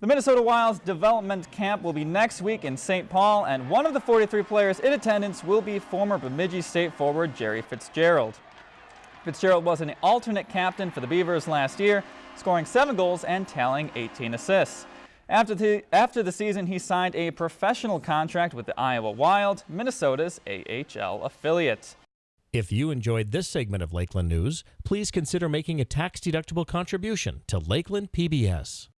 The Minnesota Wild's development camp will be next week in St. Paul, and one of the 43 players in attendance will be former Bemidji State forward Jerry Fitzgerald. Fitzgerald was an alternate captain for the Beavers last year, scoring seven goals and tallying 18 assists. After the, after the season, he signed a professional contract with the Iowa Wild, Minnesota's AHL affiliate. If you enjoyed this segment of Lakeland News, please consider making a tax-deductible contribution to Lakeland PBS.